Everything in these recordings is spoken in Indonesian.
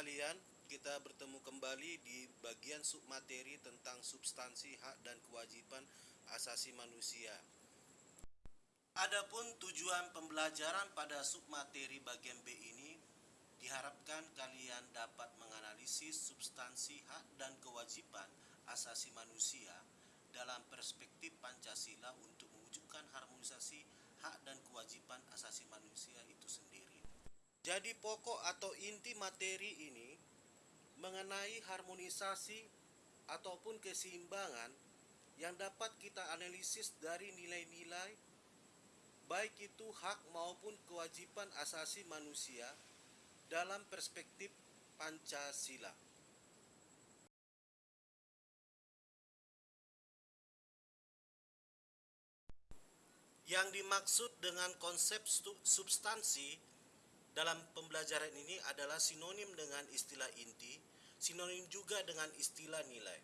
sekalian, kita bertemu kembali di bagian submateri tentang substansi hak dan kewajiban asasi manusia. Adapun tujuan pembelajaran pada submateri bagian B ini diharapkan kalian dapat menganalisis substansi hak dan kewajiban asasi manusia dalam perspektif Pancasila untuk mewujudkan harmonisasi hak dan kewajiban asasi manusia itu sendiri. Jadi pokok atau inti materi ini mengenai harmonisasi ataupun keseimbangan yang dapat kita analisis dari nilai-nilai baik itu hak maupun kewajiban asasi manusia dalam perspektif Pancasila. Yang dimaksud dengan konsep substansi dalam pembelajaran ini adalah sinonim dengan istilah inti, sinonim juga dengan istilah nilai.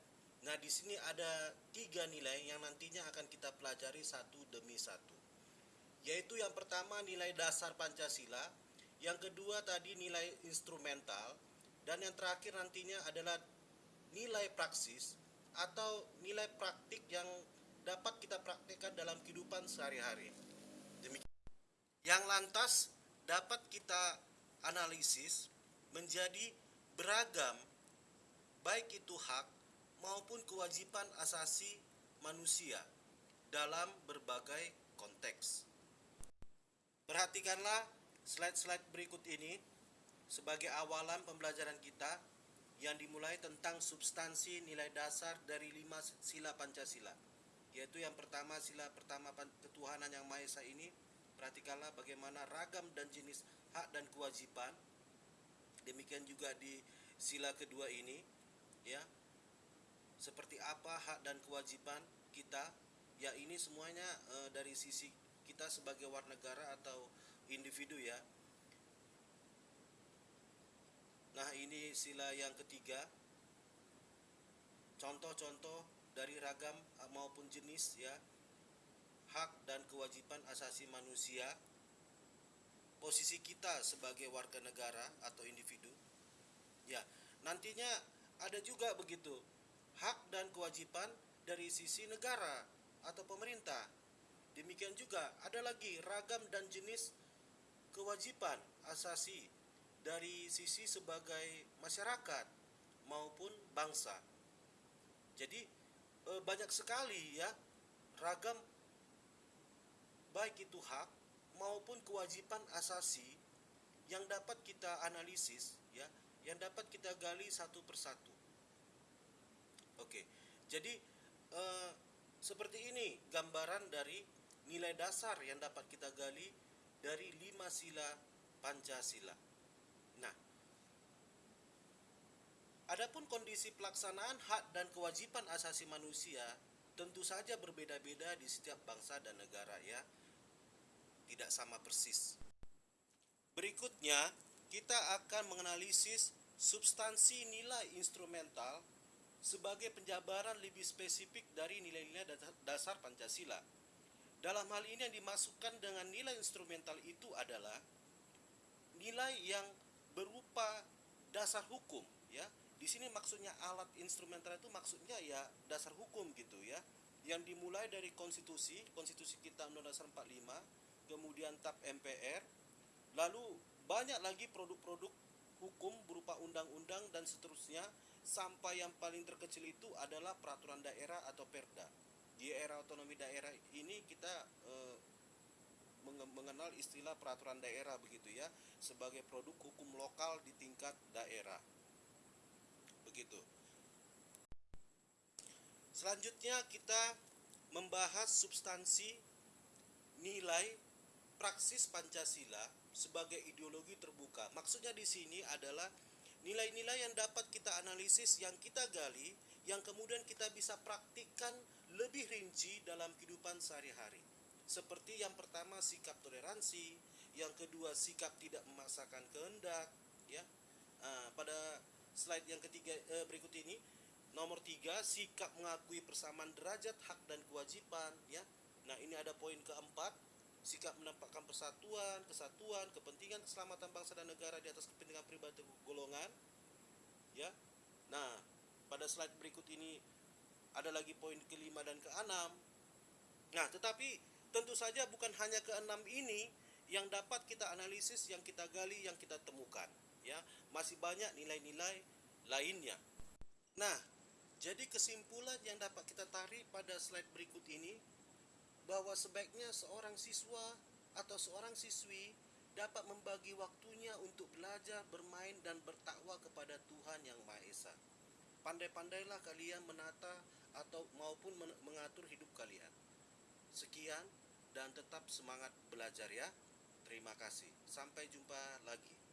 Nah, di sini ada tiga nilai yang nantinya akan kita pelajari satu demi satu yaitu yang pertama nilai dasar Pancasila, yang kedua tadi nilai instrumental, dan yang terakhir nantinya adalah nilai praksis atau nilai praktik yang dapat kita praktekkan dalam kehidupan sehari-hari. Demikian. Yang lantas dapat kita analisis menjadi beragam baik itu hak maupun kewajiban asasi manusia dalam berbagai konteks. Perhatikanlah slide-slide berikut ini sebagai awalan pembelajaran kita yang dimulai tentang substansi nilai dasar dari lima sila Pancasila. Yaitu yang pertama sila pertama ketuhanan yang Maha Esa ini perhatikanlah bagaimana ragam dan jenis hak dan kewajiban. Demikian juga di sila kedua ini ya. Seperti apa hak dan kewajiban kita? Ya ini semuanya e, dari sisi kita sebagai warga negara atau individu ya. Nah, ini sila yang ketiga. Contoh-contoh dari ragam maupun jenis ya hak dan kewajiban asasi manusia. Posisi kita sebagai warga negara atau individu. Ya, nantinya ada juga begitu hak dan kewajiban dari sisi negara atau pemerintah Demikian juga ada lagi ragam dan jenis kewajiban asasi dari sisi sebagai masyarakat maupun bangsa. Jadi e, banyak sekali ya ragam baik itu hak maupun kewajiban asasi yang dapat kita analisis ya, yang dapat kita gali satu persatu. Oke. Jadi e, seperti ini gambaran dari nilai dasar yang dapat kita gali dari lima sila Pancasila. Nah, adapun kondisi pelaksanaan hak dan kewajiban asasi manusia tentu saja berbeda-beda di setiap bangsa dan negara ya. Tidak sama persis. Berikutnya, kita akan menganalisis substansi nilai instrumental sebagai penjabaran lebih spesifik dari nilai-nilai dasar Pancasila. Dalam hal ini yang dimasukkan dengan nilai instrumental itu adalah nilai yang berupa dasar hukum ya. Di sini maksudnya alat instrumental itu maksudnya ya dasar hukum gitu ya. Yang dimulai dari konstitusi, konstitusi kita Undang-Undang 45, kemudian TAP MPR, lalu banyak lagi produk-produk hukum berupa undang-undang dan seterusnya sampai yang paling terkecil itu adalah peraturan daerah atau perda. Di era otonomi daerah ini kita eh, mengenal istilah peraturan daerah begitu ya sebagai produk hukum lokal di tingkat daerah. Begitu. Selanjutnya kita membahas substansi nilai praksis Pancasila sebagai ideologi terbuka maksudnya di sini adalah nilai-nilai yang dapat kita analisis yang kita gali yang kemudian kita bisa praktikkan lebih rinci dalam kehidupan sehari-hari. Seperti yang pertama sikap toleransi, yang kedua sikap tidak memaksakan kehendak, ya. Nah, pada slide yang ketiga eh, berikut ini, nomor tiga sikap mengakui persamaan derajat hak dan kewajiban, ya. Nah ini ada poin keempat, sikap menampakkan persatuan, kesatuan, kepentingan keselamatan bangsa dan negara di atas kepentingan pribadi golongan. Ya. Nah, pada slide berikut ini ada lagi poin kelima dan keenam. Nah, tetapi tentu saja bukan hanya keenam ini yang dapat kita analisis, yang kita gali, yang kita temukan. Ya, masih banyak nilai-nilai lainnya. Nah, jadi kesimpulan yang dapat kita tarik pada slide berikut ini bahwa sebaiknya seorang siswa atau seorang siswi dapat membagi waktunya untuk belajar, bermain dan bertakwa kepada Tuhan yang Maha Esa. Pandai-pandailah kalian menata atau maupun mengatur hidup kalian. Sekian dan tetap semangat belajar ya. Terima kasih. Sampai jumpa lagi.